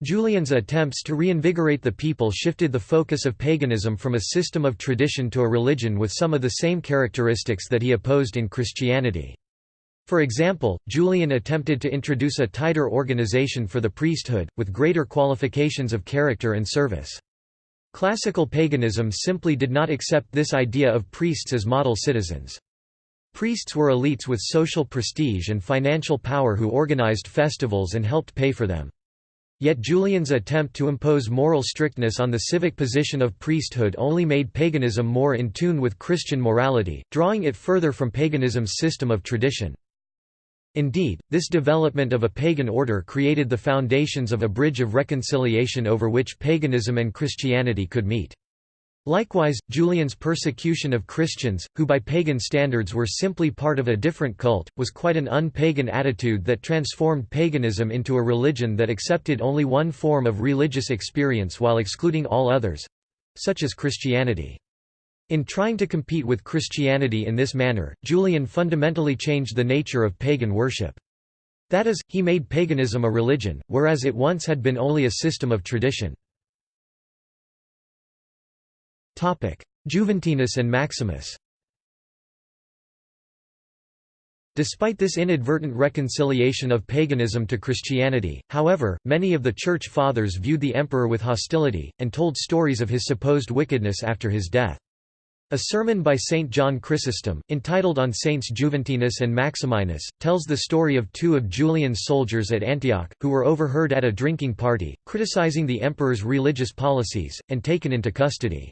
Julian's attempts to reinvigorate the people shifted the focus of paganism from a system of tradition to a religion with some of the same characteristics that he opposed in Christianity. For example, Julian attempted to introduce a tighter organization for the priesthood, with greater qualifications of character and service. Classical paganism simply did not accept this idea of priests as model citizens. Priests were elites with social prestige and financial power who organized festivals and helped pay for them. Yet Julian's attempt to impose moral strictness on the civic position of priesthood only made paganism more in tune with Christian morality, drawing it further from paganism's system of tradition. Indeed, this development of a pagan order created the foundations of a bridge of reconciliation over which paganism and Christianity could meet. Likewise, Julian's persecution of Christians, who by pagan standards were simply part of a different cult, was quite an un-pagan attitude that transformed paganism into a religion that accepted only one form of religious experience while excluding all others—such as Christianity. In trying to compete with Christianity in this manner, Julian fundamentally changed the nature of pagan worship. That is, he made paganism a religion, whereas it once had been only a system of tradition. Juventinus and Maximus Despite this inadvertent reconciliation of paganism to Christianity, however, many of the Church Fathers viewed the emperor with hostility, and told stories of his supposed wickedness after his death. A sermon by Saint John Chrysostom, entitled On Saints Juventinus and Maximinus, tells the story of two of Julian's soldiers at Antioch, who were overheard at a drinking party, criticizing the emperor's religious policies, and taken into custody.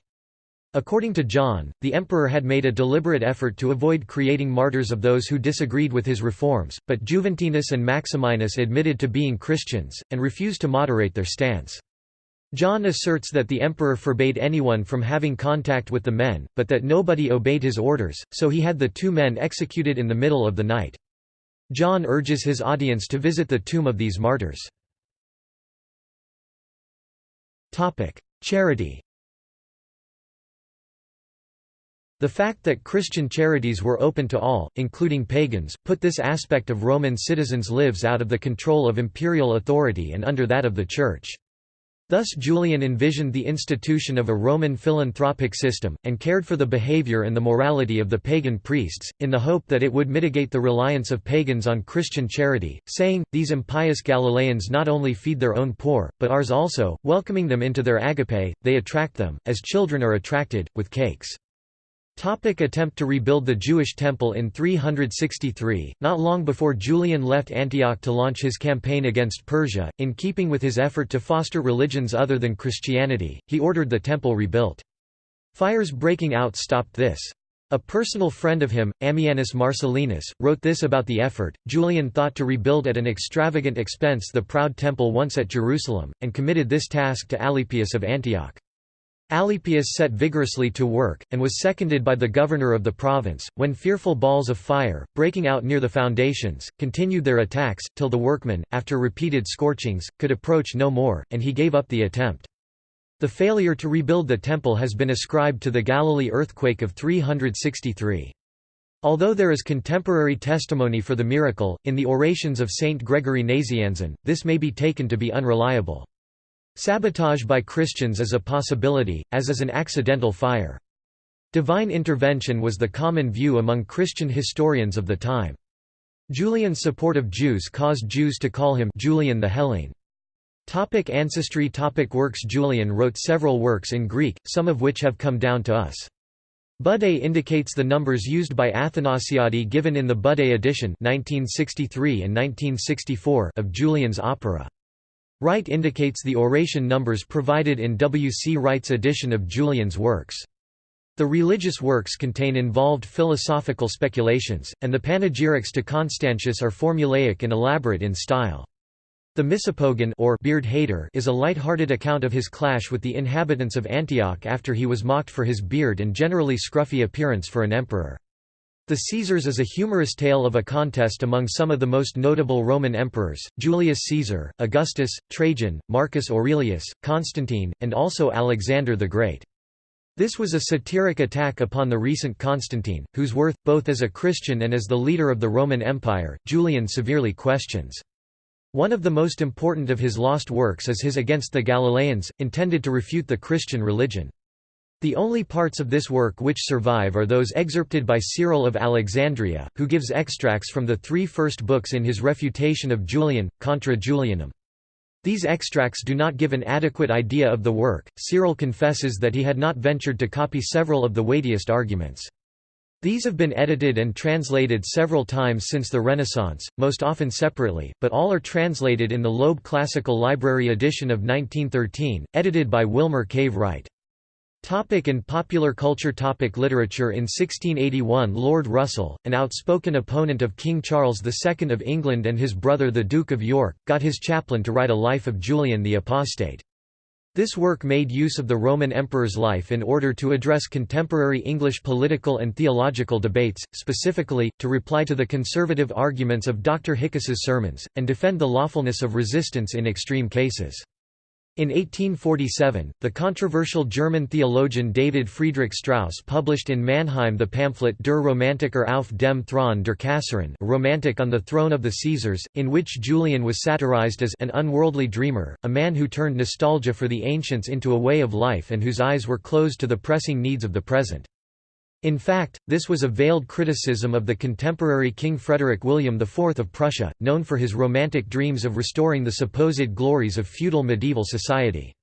According to John, the emperor had made a deliberate effort to avoid creating martyrs of those who disagreed with his reforms, but Juventinus and Maximinus admitted to being Christians, and refused to moderate their stance. John asserts that the emperor forbade anyone from having contact with the men, but that nobody obeyed his orders, so he had the two men executed in the middle of the night. John urges his audience to visit the tomb of these martyrs. Charity The fact that Christian charities were open to all, including pagans, put this aspect of Roman citizens' lives out of the control of imperial authority and under that of the Church. Thus Julian envisioned the institution of a Roman philanthropic system, and cared for the behavior and the morality of the pagan priests, in the hope that it would mitigate the reliance of pagans on Christian charity, saying, These impious Galileans not only feed their own poor, but ours also, welcoming them into their agape, they attract them, as children are attracted, with cakes. Topic attempt to rebuild the Jewish temple in 363, not long before Julian left Antioch to launch his campaign against Persia, in keeping with his effort to foster religions other than Christianity, he ordered the temple rebuilt. Fires breaking out stopped this. A personal friend of him, Ammianus Marcellinus, wrote this about the effort. Julian thought to rebuild at an extravagant expense the proud temple once at Jerusalem, and committed this task to Alypius of Antioch. Alypius set vigorously to work, and was seconded by the governor of the province, when fearful balls of fire, breaking out near the foundations, continued their attacks, till the workmen, after repeated scorchings, could approach no more, and he gave up the attempt. The failure to rebuild the temple has been ascribed to the Galilee earthquake of 363. Although there is contemporary testimony for the miracle, in the orations of Saint Gregory Nazianzen, this may be taken to be unreliable. Sabotage by Christians is a possibility, as is an accidental fire. Divine intervention was the common view among Christian historians of the time. Julian's support of Jews caused Jews to call him Julian the Hellene. Topic ancestry topic Works Julian wrote several works in Greek, some of which have come down to us. Budé indicates the numbers used by Athanasiadi given in the Budé edition 1963 and 1964 of Julian's opera. Wright indicates the oration numbers provided in W. C. Wright's edition of Julian's works. The religious works contain involved philosophical speculations, and the panegyrics to Constantius are formulaic and elaborate in style. The Misopogon or beard hater is a light-hearted account of his clash with the inhabitants of Antioch after he was mocked for his beard and generally scruffy appearance for an emperor. The Caesars is a humorous tale of a contest among some of the most notable Roman emperors, Julius Caesar, Augustus, Trajan, Marcus Aurelius, Constantine, and also Alexander the Great. This was a satiric attack upon the recent Constantine, whose worth, both as a Christian and as the leader of the Roman Empire, Julian severely questions. One of the most important of his lost works is his Against the Galileans, intended to refute the Christian religion. The only parts of this work which survive are those excerpted by Cyril of Alexandria, who gives extracts from the three first books in his refutation of Julian, Contra Julianum. These extracts do not give an adequate idea of the work. Cyril confesses that he had not ventured to copy several of the weightiest arguments. These have been edited and translated several times since the Renaissance, most often separately, but all are translated in the Loeb Classical Library edition of 1913, edited by Wilmer Cave Wright. Topic in popular culture Topic Literature In 1681 Lord Russell, an outspoken opponent of King Charles II of England and his brother the Duke of York, got his chaplain to write a life of Julian the Apostate. This work made use of the Roman emperor's life in order to address contemporary English political and theological debates, specifically, to reply to the conservative arguments of Dr. Hickes's sermons, and defend the lawfulness of resistance in extreme cases. In 1847, the controversial German theologian David Friedrich Strauss published in Mannheim the pamphlet Der Romantiker auf dem Thron der Kaisaren Romantic on the Throne of the Caesars, in which Julian was satirized as an unworldly dreamer, a man who turned nostalgia for the ancients into a way of life and whose eyes were closed to the pressing needs of the present. In fact, this was a veiled criticism of the contemporary King Frederick William IV of Prussia, known for his romantic dreams of restoring the supposed glories of feudal medieval society.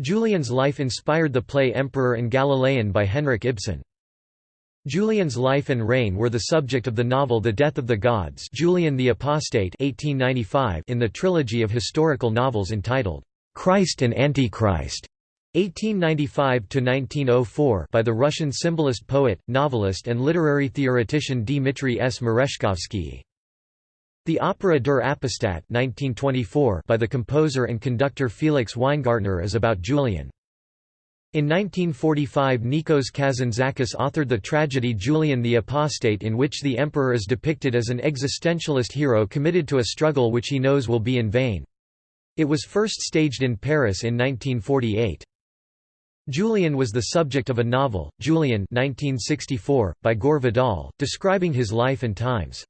Julian's life inspired the play Emperor and Galilean by Henrik Ibsen. Julian's life and reign were the subject of the novel The Death of the Gods Julian the Apostate 1895 in the trilogy of historical novels entitled, "'Christ and Antichrist' 1895–1904 by the Russian symbolist poet, novelist and literary theoretician Dmitry S. Merezhkovsky. The opera Der Apostat 1924 by the composer and conductor Felix Weingartner is about Julian. In 1945 Nikos Kazantzakis authored the tragedy Julian the Apostate in which the emperor is depicted as an existentialist hero committed to a struggle which he knows will be in vain. It was first staged in Paris in 1948. Julian was the subject of a novel, Julian 1964, by Gore Vidal, describing his life and times.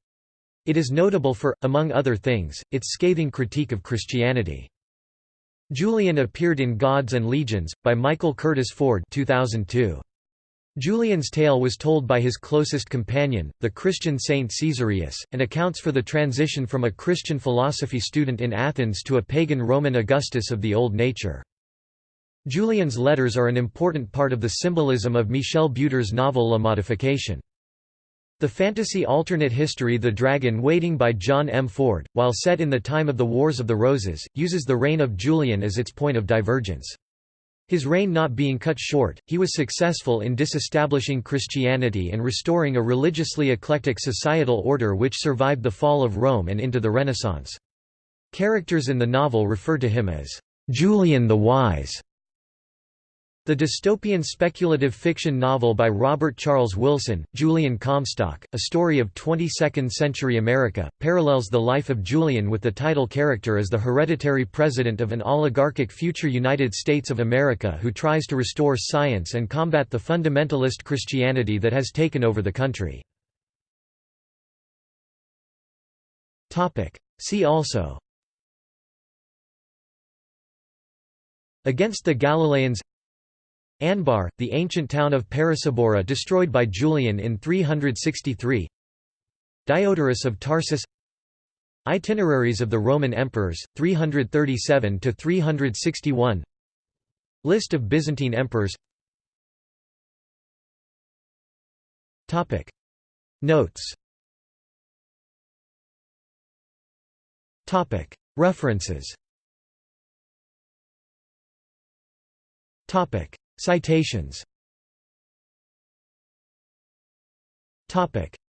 It is notable for, among other things, its scathing critique of Christianity. Julian appeared in Gods and Legions, by Michael Curtis Ford 2002. Julian's tale was told by his closest companion, the Christian saint Caesarius, and accounts for the transition from a Christian philosophy student in Athens to a pagan Roman Augustus of the Old Nature. Julian's letters are an important part of the symbolism of Michel Butor's novel La Modification. The fantasy alternate history The Dragon Waiting by John M. Ford, while set in the time of the Wars of the Roses, uses the reign of Julian as its point of divergence. His reign not being cut short, he was successful in disestablishing Christianity and restoring a religiously eclectic societal order which survived the fall of Rome and into the Renaissance. Characters in the novel refer to him as Julian the Wise. The dystopian speculative fiction novel by Robert Charles Wilson, Julian Comstock, a story of 22nd-century America, parallels the life of Julian with the title character as the hereditary president of an oligarchic future United States of America who tries to restore science and combat the fundamentalist Christianity that has taken over the country. See also Against the Galileans Anbar, the ancient town of Pirisabora destroyed by Julian in 363 Diodorus of Tarsus. Itineraries of the Roman emperors, 337–361 List of Byzantine emperors. Notes. References Citations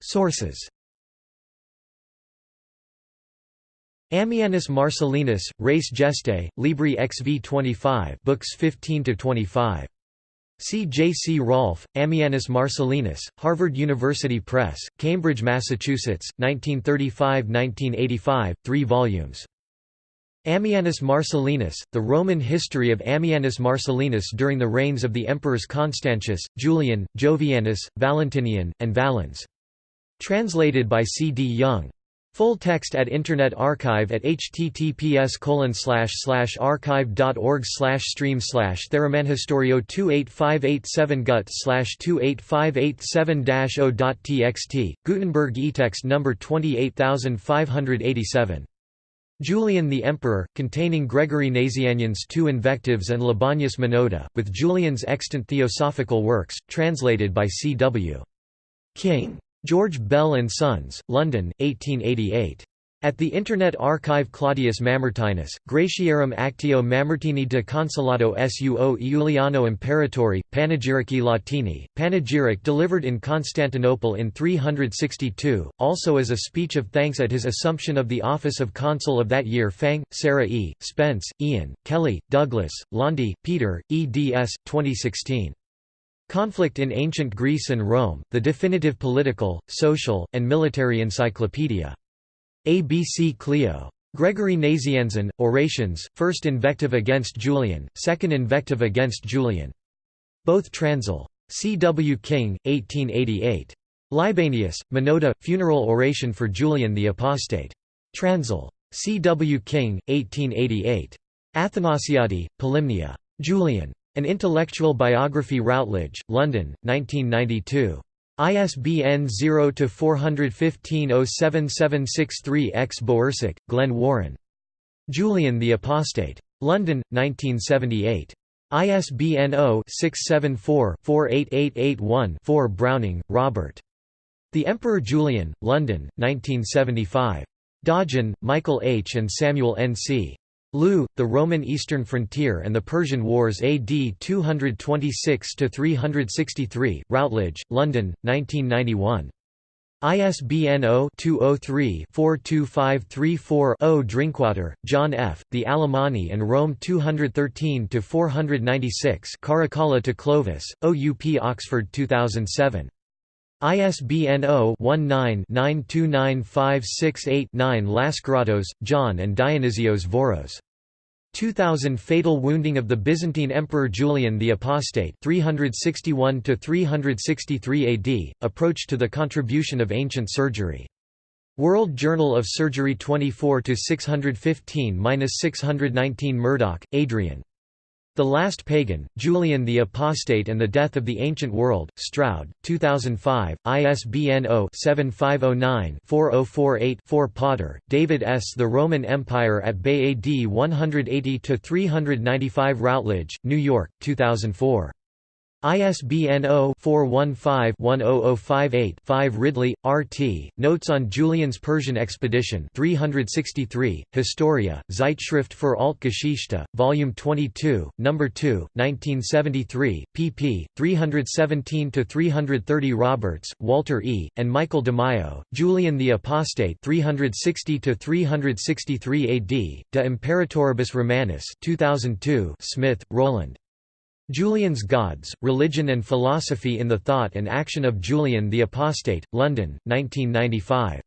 Sources Ammianus Marcellinus, Res Gestae, Libri XV 25 books 15–25. C. J. C. Rolfe, Ammianus Marcellinus, Harvard University Press, Cambridge, Massachusetts, 1935–1985, 3 volumes. Ammianus Marcellinus, The Roman History of Ammianus Marcellinus during the reigns of the emperors Constantius, Julian, Jovianus, Valentinian, and Valens. Translated by C. D. Young. Full text at Internet Archive at https archive.org stream Theramanhistorio 28587 gut 28587 0.txt, Gutenberg eText number 28587. Julian the Emperor, containing Gregory Nazianzen's two invectives and Libanius Minota, with Julian's extant theosophical works, translated by C. W. King. George Bell and Sons, London, 1888. At the Internet Archive Claudius Mamertinus, Gratiarum Actio Mamertini de Consolato suo Iuliano Imperatori, Panegyrici Latini, panegyric delivered in Constantinople in 362, also as a speech of thanks at his assumption of the office of consul of that year Phang, Sarah E., Spence, Ian, Kelly, Douglas, Londey, Peter, eds. 2016. Conflict in Ancient Greece and Rome, The Definitive Political, Social, and Military Encyclopedia. ABC Clio. Gregory Nazianzen, Orations, first invective against Julian, second invective against Julian. Both Transil. C. W. King, 1888. Libanius, Minoda, Funeral Oration for Julian the Apostate. Transil. C. W. King, 1888. Athanasiadi, Polymnia. Julian. An Intellectual Biography Routledge, London, 1992. ISBN 0-415-07763-X Bowersock, Glen Warren. Julian the Apostate. London, 1978. ISBN 0-674-48881-4 Browning, Robert. The Emperor Julian, London, 1975. Dodgeon, Michael H. and Samuel N. C. Lieu, The Roman Eastern Frontier and the Persian Wars AD 226–363, Routledge, London, 1991. ISBN 0-203-42534-0 Drinkwater, John F., The Alemanni and Rome 213–496 Caracalla to Clovis, OUP Oxford 2007. ISBN 0-19-929568-9 Lascaratos, John and Dionysios Voros. 2000 Fatal wounding of the Byzantine Emperor Julian the Apostate 361–363 AD, Approach to the Contribution of Ancient Surgery. World Journal of Surgery 24 615-619 Murdoch, Adrian. The Last Pagan, Julian the Apostate and the Death of the Ancient World, Stroud, 2005, ISBN 0-7509-4048-4 Potter, David S. The Roman Empire at Bay AD 180–395 Routledge, New York, 2004. ISBN 0-415-10058-5 Ridley, R. T., Notes on Julian's Persian Expedition 363, Historia, Zeitschrift für Altgeschichte, Volume 22, No. 2, 1973, pp. 317–330 Roberts, Walter E., and Michael DeMaio, Julian the Apostate 360–363 AD, De Imperatoribus Romanus 2002 Smith, Rowland. Julian's Gods, Religion and Philosophy in the Thought and Action of Julian the Apostate, London, 1995.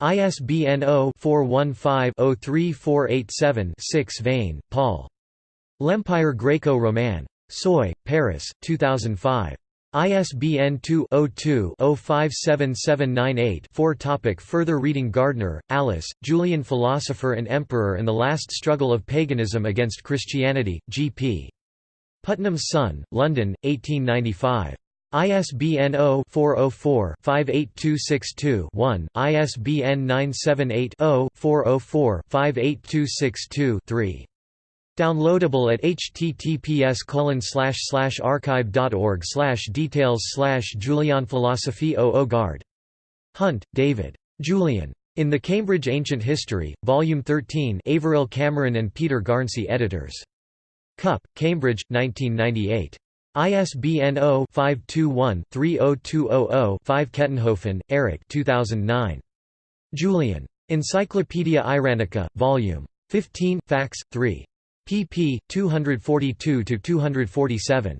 ISBN 0-415-03487-6 Veyne, Paul. L'Empire Greco-Roman. Seuil, Paris, 2005. ISBN 2-02-057798-4 Topic Further reading Gardner, Alice, Julian Philosopher and Emperor and the Last Struggle of Paganism Against Christianity, G.P. Putnam's Son, London, 1895. ISBN 0-404-58262-1, ISBN 978-0-404-58262-3. Downloadable at https archive.org details Julianphilosophy 00 Guard. Hunt, David. Julian. In the Cambridge Ancient History, Volume 13 Averil Cameron and Peter Garnsey editors. Cup, Cambridge, 1998. ISBN 0-521-30200-5 Kettenhofen, Eric 2009. Julian. Encyclopaedia Iranica, Vol. 15, Fax, 3. pp. 242–247.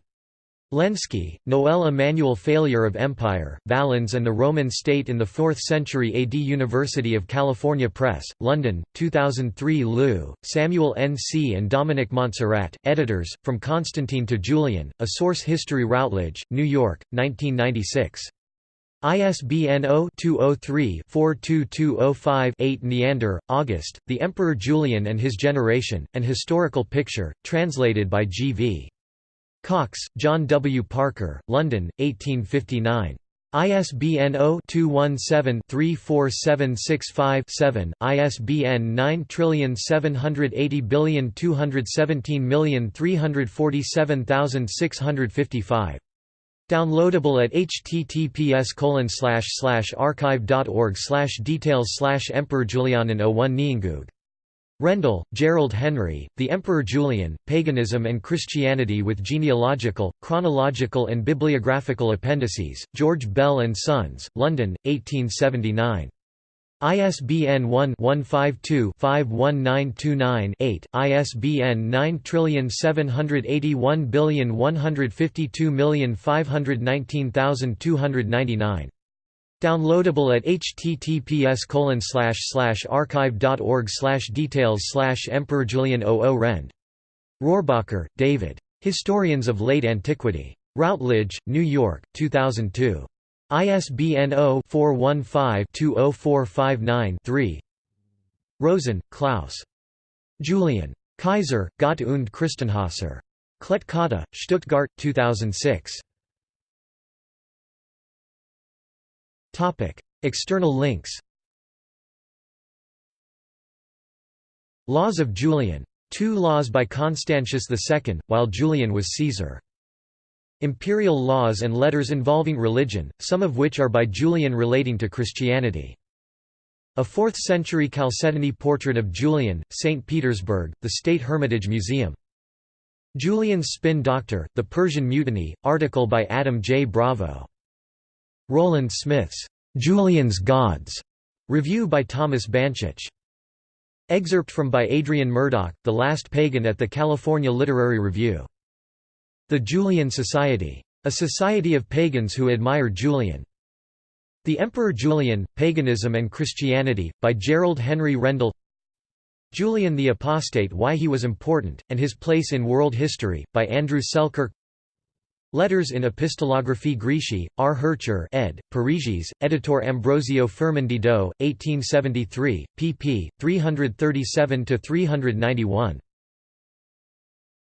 Lenski, Noel Emanuel Failure of Empire, Valens and the Roman State in the 4th Century AD University of California Press, London, 2003 Lieu, Samuel N. C. and Dominic Montserrat, editors, From Constantine to Julian, A Source History Routledge, New York, 1996. ISBN 0-203-42205-8 Neander, August, The Emperor Julian and His Generation, An Historical Picture, translated by G. V. Cox, John W. Parker, London, 1859. ISBN 0-217-34765-7, ISBN 9780217347655. Downloadable at https archive.org details Emperor Julianin 01 Niengug Rendall, Gerald Henry, The Emperor Julian, Paganism and Christianity with Genealogical, Chronological and Bibliographical Appendices, George Bell and Sons, London, 1879. ISBN 1-152-51929-8, ISBN 9781152519299. Downloadable at https archive.org details Emperor Julian 00 Rend. Rohrbacher, David. Historians of Late Antiquity. Routledge, New York, 2002. ISBN 0-415-20459-3 Rosen, Klaus. Julian. Kaiser, Gott und Christenhasser. Klett Stuttgart, 2006. External links Laws of Julian. Two laws by Constantius II, while Julian was Caesar. Imperial laws and letters involving religion, some of which are by Julian relating to Christianity. A 4th-century Chalcedony portrait of Julian, St. Petersburg, the State Hermitage Museum. Julian's Spin Doctor, The Persian Mutiny, article by Adam J. Bravo. Rowland Smith's Julian's Gods review by Thomas Banchich. Excerpt from by Adrian Murdoch, The Last Pagan at the California Literary Review. The Julian Society. A society of pagans who admire Julian. The Emperor Julian, Paganism and Christianity, by Gerald Henry Rendall Julian the Apostate Why He Was Important, and His Place in World History, by Andrew Selkirk Letters in Epistolographie Greci, R. Hercher ed., Parisis, Editor Ambrosio Firmin Didot, 1873, pp. 337–391.